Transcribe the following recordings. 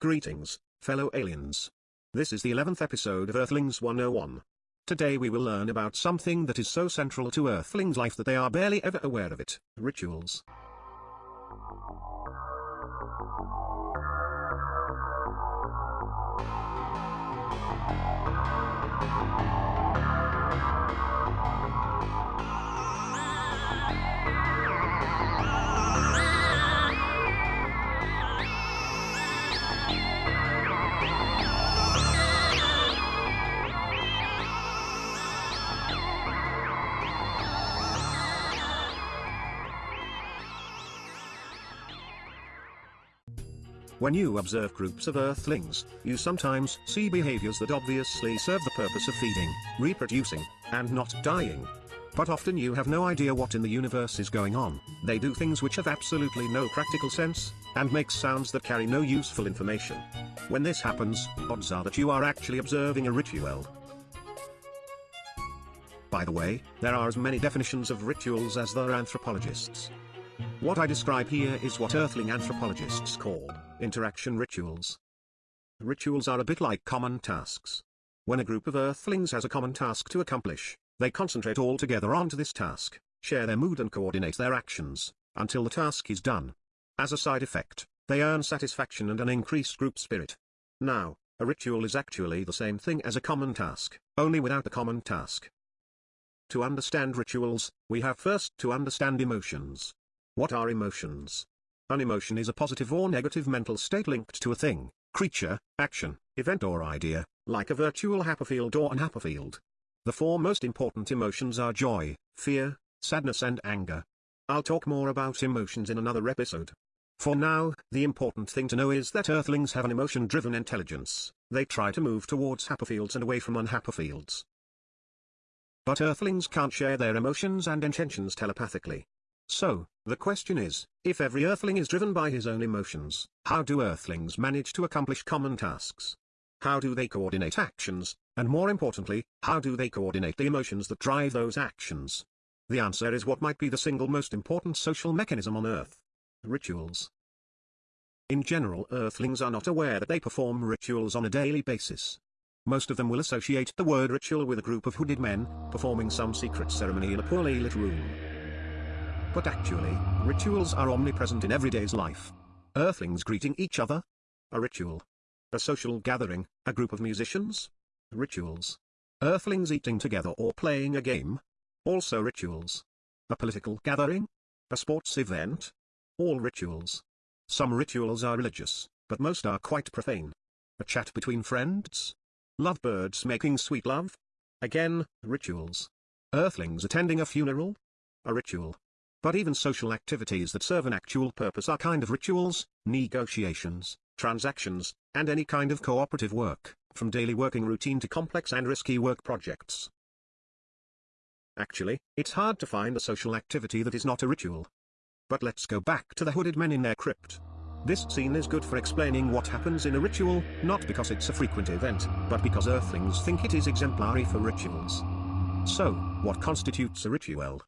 Greetings, fellow aliens. This is the 11th episode of Earthlings 101. Today we will learn about something that is so central to Earthlings' life that they are barely ever aware of it, rituals. When you observe groups of Earthlings, you sometimes see behaviors that obviously serve the purpose of feeding, reproducing, and not dying. But often you have no idea what in the universe is going on, they do things which have absolutely no practical sense, and make sounds that carry no useful information. When this happens, odds are that you are actually observing a ritual. By the way, there are as many definitions of rituals as there are anthropologists. What I describe here is what earthling anthropologists call interaction rituals. Rituals are a bit like common tasks. When a group of earthlings has a common task to accomplish, they concentrate all together onto this task, share their mood and coordinate their actions, until the task is done. As a side effect, they earn satisfaction and an increased group spirit. Now, a ritual is actually the same thing as a common task, only without the common task. To understand rituals, we have first to understand emotions. What are emotions? An emotion is a positive or negative mental state linked to a thing, creature, action, event or idea, like a virtual Happerfield or an Happerfield. The four most important emotions are joy, fear, sadness and anger. I'll talk more about emotions in another episode. For now, the important thing to know is that Earthlings have an emotion-driven intelligence, they try to move towards Happerfields and away from unhapperfields. But Earthlings can't share their emotions and intentions telepathically. So, the question is, if every Earthling is driven by his own emotions, how do Earthlings manage to accomplish common tasks? How do they coordinate actions, and more importantly, how do they coordinate the emotions that drive those actions? The answer is what might be the single most important social mechanism on Earth. Rituals. In general Earthlings are not aware that they perform rituals on a daily basis. Most of them will associate the word ritual with a group of hooded men, performing some secret ceremony in a poorly lit room. But actually, rituals are omnipresent in everyday's life. Earthlings greeting each other? A ritual. A social gathering, a group of musicians? Rituals. Earthlings eating together or playing a game? Also rituals. A political gathering? A sports event? All rituals. Some rituals are religious, but most are quite profane. A chat between friends? Lovebirds making sweet love? Again, rituals. Earthlings attending a funeral? A ritual. But even social activities that serve an actual purpose are kind of rituals, negotiations, transactions, and any kind of cooperative work, from daily working routine to complex and risky work projects. Actually, it's hard to find a social activity that is not a ritual. But let's go back to the hooded men in their crypt. This scene is good for explaining what happens in a ritual, not because it's a frequent event, but because Earthlings think it is exemplary for rituals. So, what constitutes a ritual?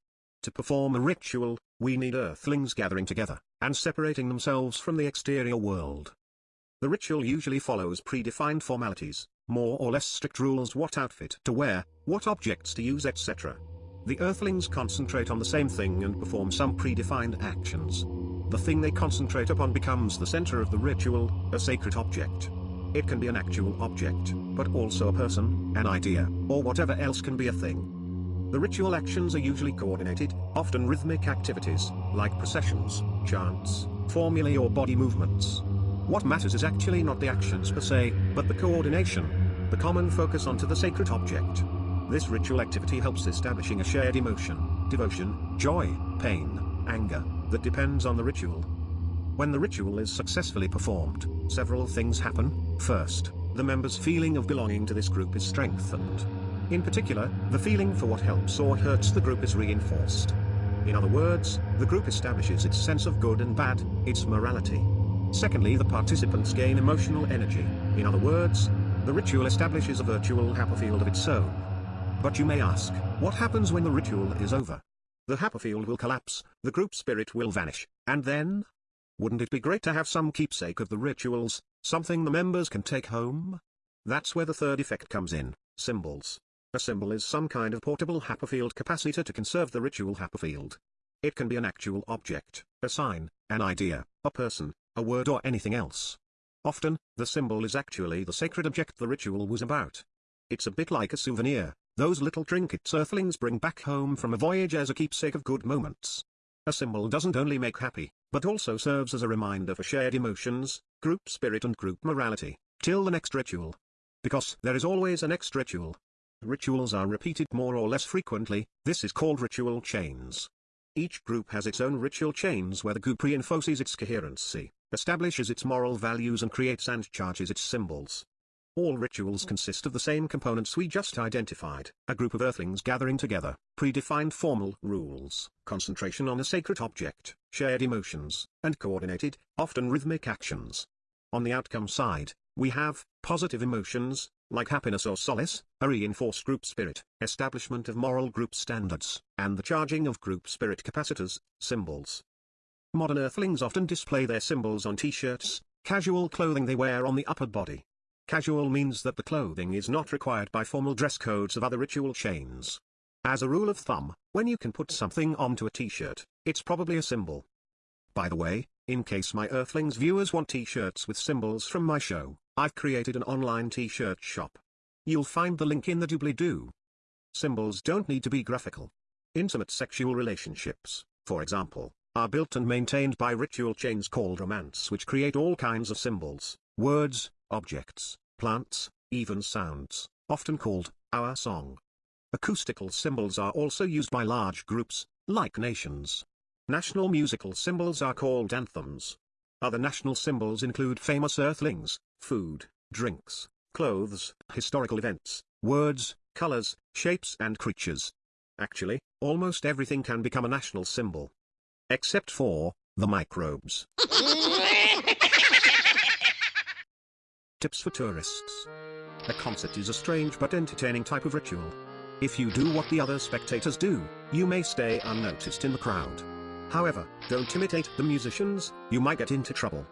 To perform a ritual, we need earthlings gathering together, and separating themselves from the exterior world. The ritual usually follows predefined formalities, more or less strict rules what outfit to wear, what objects to use etc. The earthlings concentrate on the same thing and perform some predefined actions. The thing they concentrate upon becomes the center of the ritual, a sacred object. It can be an actual object, but also a person, an idea, or whatever else can be a thing. The ritual actions are usually coordinated, often rhythmic activities, like processions, chants, formulae or body movements. What matters is actually not the actions per se, but the coordination, the common focus onto the sacred object. This ritual activity helps establishing a shared emotion, devotion, joy, pain, anger, that depends on the ritual. When the ritual is successfully performed, several things happen. First, the members' feeling of belonging to this group is strengthened. In particular, the feeling for what helps or hurts the group is reinforced. In other words, the group establishes its sense of good and bad, its morality. Secondly the participants gain emotional energy, in other words, the ritual establishes a virtual Happerfield of its own. But you may ask, what happens when the ritual is over? The Happerfield will collapse, the group spirit will vanish, and then? Wouldn't it be great to have some keepsake of the rituals, something the members can take home? That's where the third effect comes in, symbols. A symbol is some kind of portable Happerfield capacitor to conserve the ritual Happerfield. It can be an actual object, a sign, an idea, a person, a word or anything else. Often, the symbol is actually the sacred object the ritual was about. It's a bit like a souvenir, those little trinkets earthlings bring back home from a voyage as a keepsake of good moments. A symbol doesn't only make happy, but also serves as a reminder for shared emotions, group spirit and group morality, till the next ritual. Because there is always a next ritual. Rituals are repeated more or less frequently, this is called ritual chains. Each group has its own ritual chains where the group reinforces its coherency, establishes its moral values and creates and charges its symbols. All rituals consist of the same components we just identified, a group of earthlings gathering together, predefined formal rules, concentration on a sacred object, shared emotions, and coordinated, often rhythmic actions. On the outcome side, we have positive emotions, like happiness or solace, a reinforced group spirit, establishment of moral group standards, and the charging of group spirit capacitors, symbols. Modern earthlings often display their symbols on t-shirts, casual clothing they wear on the upper body. Casual means that the clothing is not required by formal dress codes of other ritual chains. As a rule of thumb, when you can put something onto a t-shirt, it's probably a symbol. By the way, in case my Earthlings viewers want t-shirts with symbols from my show, I've created an online t-shirt shop. You'll find the link in the doobly-doo. Symbols don't need to be graphical. Intimate sexual relationships, for example, are built and maintained by ritual chains called romance which create all kinds of symbols, words, objects, plants, even sounds, often called, our song. Acoustical symbols are also used by large groups, like nations. National musical symbols are called anthems. Other national symbols include famous earthlings, food, drinks, clothes, historical events, words, colors, shapes and creatures. Actually, almost everything can become a national symbol. Except for, the microbes. Tips for tourists. A concert is a strange but entertaining type of ritual. If you do what the other spectators do, you may stay unnoticed in the crowd. However, don't imitate the musicians, you might get into trouble.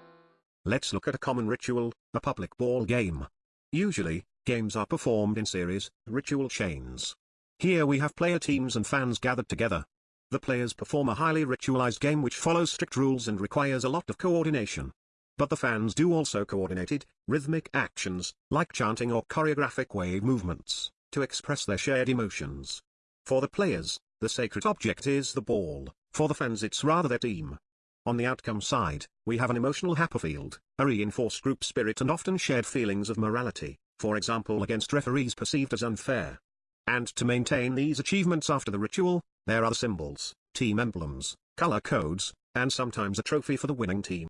Let's look at a common ritual, a public ball game. Usually, games are performed in series, ritual chains. Here we have player teams and fans gathered together. The players perform a highly ritualized game which follows strict rules and requires a lot of coordination. But the fans do also coordinated, rhythmic actions, like chanting or choreographic wave movements, to express their shared emotions. For the players, the sacred object is the ball, for the fans it's rather their team. On the outcome side, we have an emotional Happerfield, a reinforced group spirit and often shared feelings of morality, for example against referees perceived as unfair. And to maintain these achievements after the ritual, there are the symbols, team emblems, color codes, and sometimes a trophy for the winning team.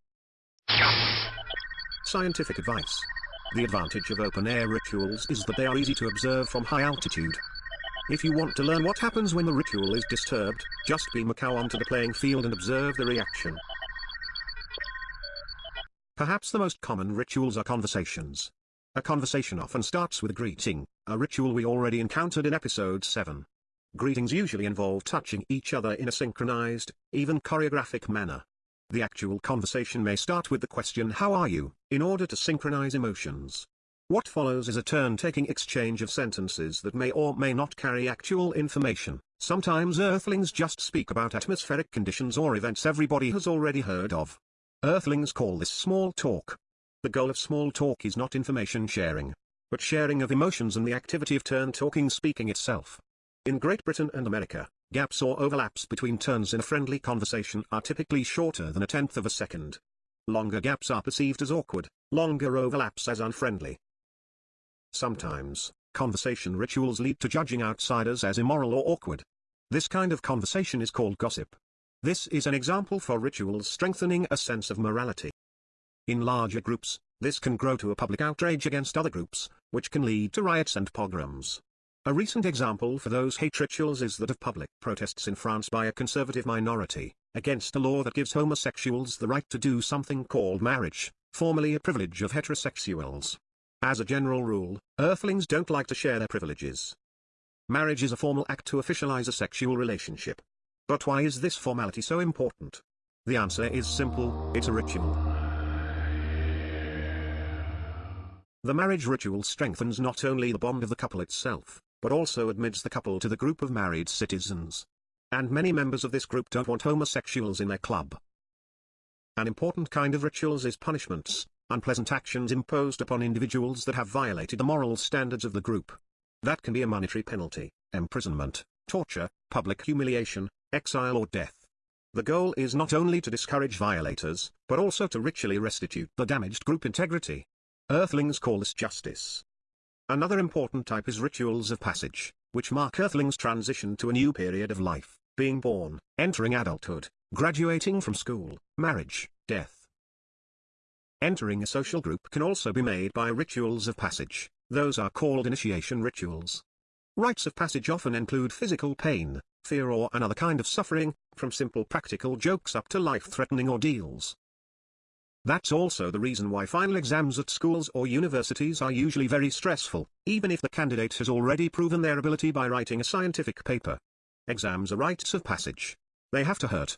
Scientific advice. The advantage of open-air rituals is that they are easy to observe from high altitude. If you want to learn what happens when the ritual is disturbed, just beam a cow onto the playing field and observe the reaction. Perhaps the most common rituals are conversations. A conversation often starts with a greeting, a ritual we already encountered in episode 7. Greetings usually involve touching each other in a synchronized, even choreographic manner. The actual conversation may start with the question how are you, in order to synchronize emotions. What follows is a turn-taking exchange of sentences that may or may not carry actual information. Sometimes Earthlings just speak about atmospheric conditions or events everybody has already heard of. Earthlings call this small talk. The goal of small talk is not information sharing, but sharing of emotions and the activity of turn-talking speaking itself. In Great Britain and America, gaps or overlaps between turns in a friendly conversation are typically shorter than a tenth of a second. Longer gaps are perceived as awkward, longer overlaps as unfriendly. Sometimes, conversation rituals lead to judging outsiders as immoral or awkward. This kind of conversation is called gossip. This is an example for rituals strengthening a sense of morality. In larger groups, this can grow to a public outrage against other groups, which can lead to riots and pogroms. A recent example for those hate rituals is that of public protests in France by a conservative minority, against a law that gives homosexuals the right to do something called marriage, formerly a privilege of heterosexuals. As a general rule, Earthlings don't like to share their privileges. Marriage is a formal act to officialize a sexual relationship. But why is this formality so important? The answer is simple, it's a ritual. The marriage ritual strengthens not only the bond of the couple itself, but also admits the couple to the group of married citizens. And many members of this group don't want homosexuals in their club. An important kind of rituals is punishments, unpleasant actions imposed upon individuals that have violated the moral standards of the group. That can be a monetary penalty, imprisonment, torture, public humiliation, exile or death. The goal is not only to discourage violators, but also to ritually restitute the damaged group integrity. Earthlings call this justice. Another important type is rituals of passage, which mark Earthlings' transition to a new period of life, being born, entering adulthood, graduating from school, marriage, death. Entering a social group can also be made by rituals of passage, those are called initiation rituals. Rites of passage often include physical pain, fear or another kind of suffering, from simple practical jokes up to life-threatening ordeals. That's also the reason why final exams at schools or universities are usually very stressful, even if the candidate has already proven their ability by writing a scientific paper. Exams are rites of passage. They have to hurt.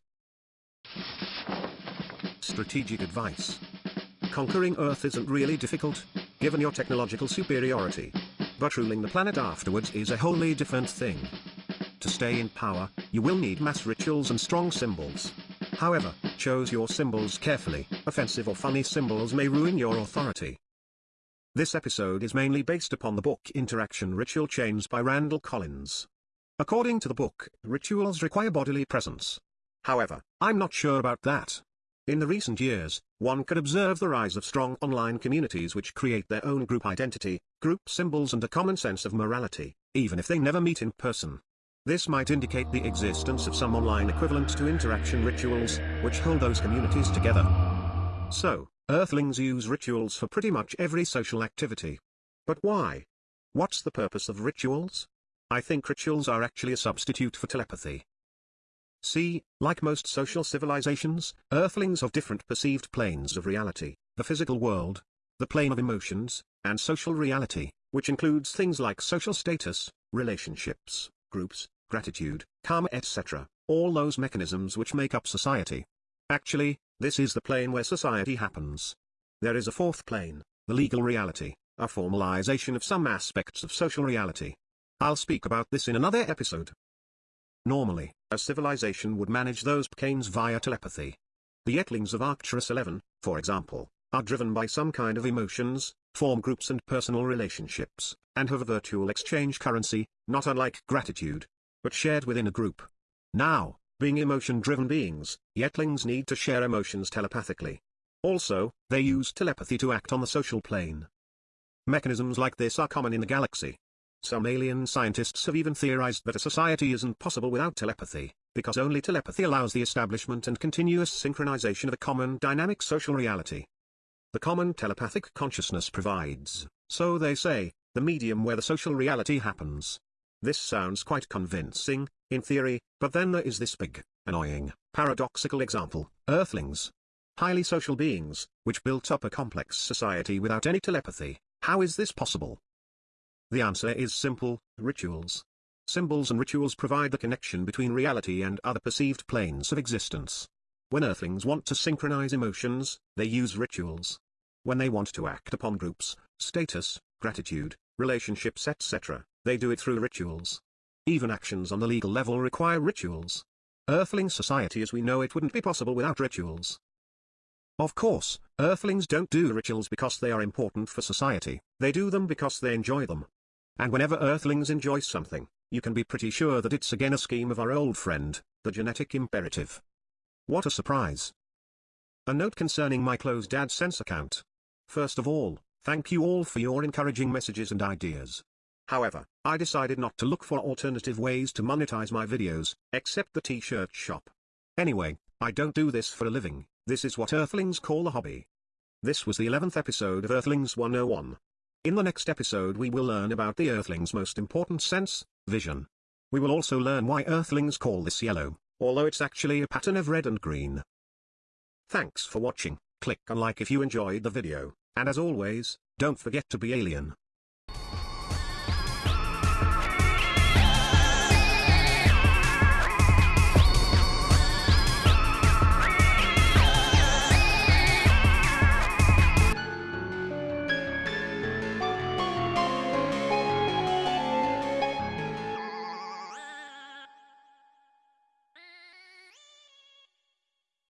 Strategic advice. Conquering Earth isn't really difficult, given your technological superiority. But ruling the planet afterwards is a wholly different thing. To stay in power, you will need mass rituals and strong symbols. However, choose your symbols carefully, offensive or funny symbols may ruin your authority. This episode is mainly based upon the book Interaction Ritual Chains by Randall Collins. According to the book, rituals require bodily presence. However, I'm not sure about that. In the recent years, one could observe the rise of strong online communities which create their own group identity, group symbols and a common sense of morality, even if they never meet in person. This might indicate the existence of some online equivalent to interaction rituals, which hold those communities together. So, Earthlings use rituals for pretty much every social activity. But why? What's the purpose of rituals? I think rituals are actually a substitute for telepathy. See, like most social civilizations, Earthlings have different perceived planes of reality, the physical world, the plane of emotions, and social reality, which includes things like social status, relationships, groups, gratitude, karma etc., all those mechanisms which make up society. Actually, this is the plane where society happens. There is a fourth plane, the legal reality, a formalization of some aspects of social reality. I'll speak about this in another episode. Normally, a civilization would manage those planes via telepathy. The Earthlings of Arcturus 11, for example, are driven by some kind of emotions, form groups and personal relationships, and have a virtual exchange currency, not unlike gratitude, but shared within a group. Now, being emotion-driven beings, Earthlings need to share emotions telepathically. Also, they use telepathy to act on the social plane. Mechanisms like this are common in the galaxy. Some alien scientists have even theorized that a society isn't possible without telepathy, because only telepathy allows the establishment and continuous synchronization of a common dynamic social reality the common telepathic consciousness provides, so they say, the medium where the social reality happens. This sounds quite convincing, in theory, but then there is this big, annoying, paradoxical example, Earthlings. Highly social beings, which built up a complex society without any telepathy, how is this possible? The answer is simple, rituals. Symbols and rituals provide the connection between reality and other perceived planes of existence. When Earthlings want to synchronize emotions, they use rituals. When they want to act upon groups, status, gratitude, relationships etc., they do it through rituals. Even actions on the legal level require rituals. Earthling society as we know it wouldn't be possible without rituals. Of course, Earthlings don't do rituals because they are important for society, they do them because they enjoy them. And whenever Earthlings enjoy something, you can be pretty sure that it's again a scheme of our old friend, the genetic imperative. What a surprise. A note concerning my closed AdSense account. First of all, thank you all for your encouraging messages and ideas. However, I decided not to look for alternative ways to monetize my videos, except the t-shirt shop. Anyway, I don't do this for a living, this is what Earthlings call a hobby. This was the 11th episode of Earthlings 101. In the next episode we will learn about the Earthlings' most important sense, vision. We will also learn why Earthlings call this yellow although it's actually a pattern of red and green. Thanks for watching, click on like if you enjoyed the video, and as always, don't forget to be alien.